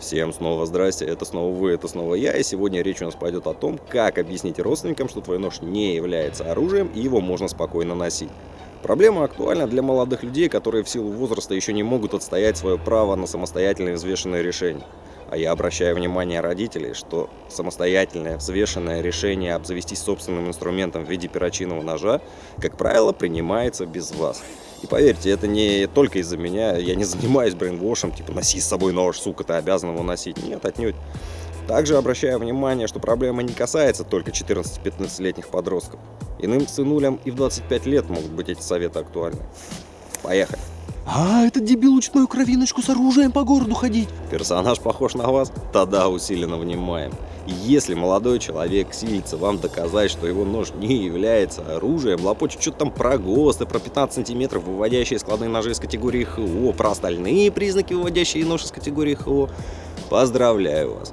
Всем снова здрасте, это снова вы, это снова я, и сегодня речь у нас пойдет о том, как объяснить родственникам, что твой нож не является оружием и его можно спокойно носить. Проблема актуальна для молодых людей, которые в силу возраста еще не могут отстоять свое право на самостоятельное взвешенное решение. А я обращаю внимание родителей, что самостоятельное взвешенное решение обзавестись собственным инструментом в виде перочинного ножа, как правило, принимается без вас. И поверьте, это не только из-за меня, я не занимаюсь брейнвошем, типа носи с собой нож, сука, ты обязан его носить. Нет, отнюдь. Также обращаю внимание, что проблема не касается только 14-15-летних подростков. Иным сынулям и в 25 лет могут быть эти советы актуальны. Поехали. А, этот дебил учит мою кровиночку с оружием по городу ходить. Персонаж похож на вас? Тогда усиленно внимаем. Если молодой человек силится вам доказать, что его нож не является оружием, лопочет что-то там про ГОСТы, про 15 сантиметров, выводящие складные ножи из категории ХО, про остальные признаки, выводящие нож из категории ХО, поздравляю вас.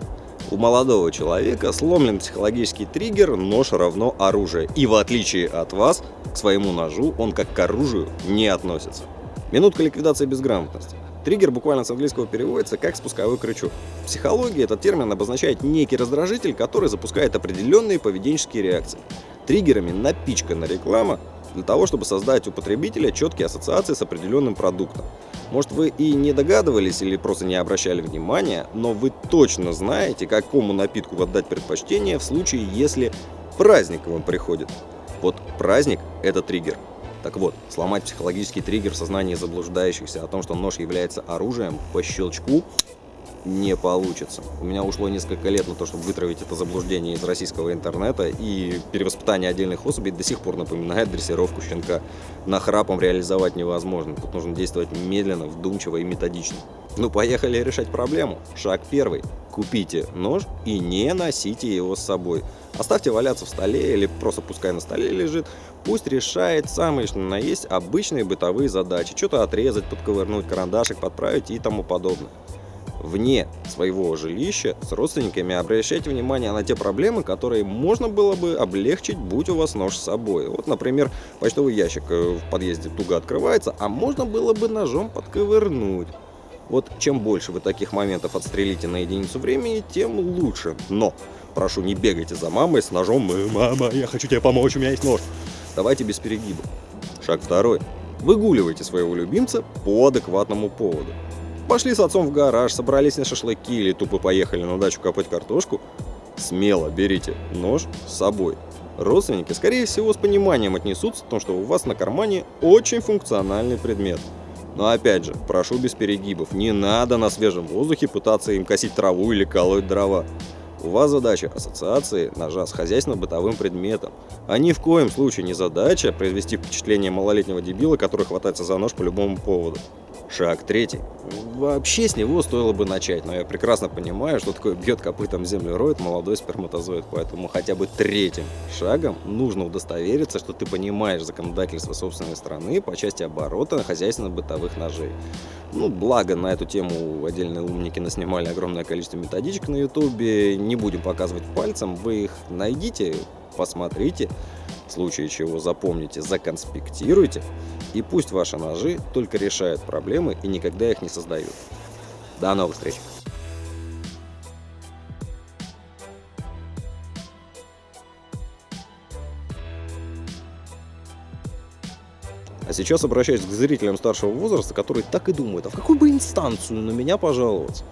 У молодого человека сломлен психологический триггер «нож равно оружие». И в отличие от вас, к своему ножу он как к оружию не относится. Минутка ликвидации безграмотности. Триггер буквально с английского переводится как спусковой крючок. В психологии этот термин обозначает некий раздражитель, который запускает определенные поведенческие реакции. Триггерами напичкана реклама для того, чтобы создать у потребителя четкие ассоциации с определенным продуктом. Может вы и не догадывались или просто не обращали внимания, но вы точно знаете, какому напитку отдать предпочтение в случае, если праздник вам приходит. Вот праздник – это триггер. Так вот, сломать психологический триггер в сознании заблуждающихся о том, что нож является оружием, по щелчку не получится. У меня ушло несколько лет на то, чтобы вытравить это заблуждение из российского интернета, и перевоспитание отдельных особей до сих пор напоминает дрессировку щенка. Нахрапом реализовать невозможно, тут нужно действовать медленно, вдумчиво и методично. Ну, поехали решать проблему. Шаг первый. Купите нож и не носите его с собой. Оставьте валяться в столе или просто пускай на столе лежит. Пусть решает самые что на есть обычные бытовые задачи. Что-то отрезать, подковырнуть, карандашик подправить и тому подобное. Вне своего жилища с родственниками обращайте внимание на те проблемы, которые можно было бы облегчить, будь у вас нож с собой. Вот, например, почтовый ящик э, в подъезде туго открывается, а можно было бы ножом подковырнуть. Вот чем больше вы таких моментов отстрелите на единицу времени, тем лучше. Но прошу, не бегайте за мамой с ножом «Мама, я хочу тебе помочь, у меня есть нож». Давайте без перегиба. Шаг второй. Выгуливайте своего любимца по адекватному поводу. Пошли с отцом в гараж, собрались на шашлыки или тупо поехали на дачу копать картошку. Смело берите нож с собой. Родственники, скорее всего, с пониманием отнесутся к тому, что у вас на кармане очень функциональный предмет. Но опять же, прошу без перегибов, не надо на свежем воздухе пытаться им косить траву или колоть дрова. У вас задача ассоциации ножа с хозяйственно-бытовым предметом, а ни в коем случае не задача произвести впечатление малолетнего дебила, который хватается за нож по любому поводу. Шаг третий. Вообще с него стоило бы начать, но я прекрасно понимаю, что такое бьет копытом роет молодой сперматозоид, поэтому хотя бы третьим шагом нужно удостовериться, что ты понимаешь законодательство собственной страны по части оборота хозяйственно-бытовых ножей. Ну, благо на эту тему отдельные умники наснимали огромное количество методичек на ютубе, не будем показывать пальцем, вы их найдите, посмотрите, в случае чего запомните, законспектируйте, и пусть ваши ножи только решают проблемы и никогда их не создают. До новых встреч! А сейчас обращаюсь к зрителям старшего возраста, которые так и думают, а в какую бы инстанцию на меня пожаловаться?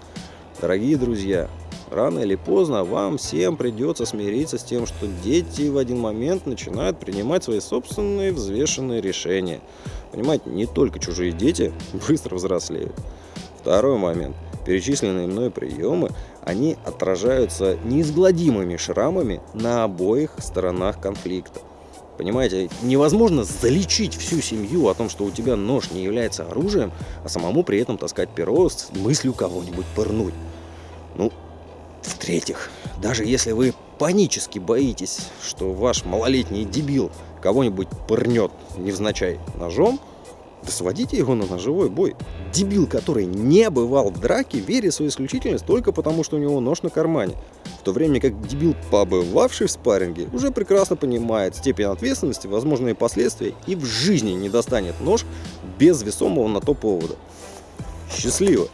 Дорогие друзья, рано или поздно вам всем придется смириться с тем, что дети в один момент начинают принимать свои собственные взвешенные решения. Понимаете, не только чужие дети быстро взрослеют. Второй момент. Перечисленные мной приемы, они отражаются неизгладимыми шрамами на обоих сторонах конфликта. Понимаете, невозможно залечить всю семью о том, что у тебя нож не является оружием, а самому при этом таскать перо с мыслью кого-нибудь пырнуть. Ну, в-третьих, даже если вы панически боитесь, что ваш малолетний дебил кого-нибудь пырнет невзначай ножом, да сводите его на ножевой бой. Дебил, который не бывал в драке, верит в свою исключительность только потому, что у него нож на кармане. В то время как дебил, побывавший в спарринге, уже прекрасно понимает степень ответственности, возможные последствия и в жизни не достанет нож без весомого на то повода. Счастливо!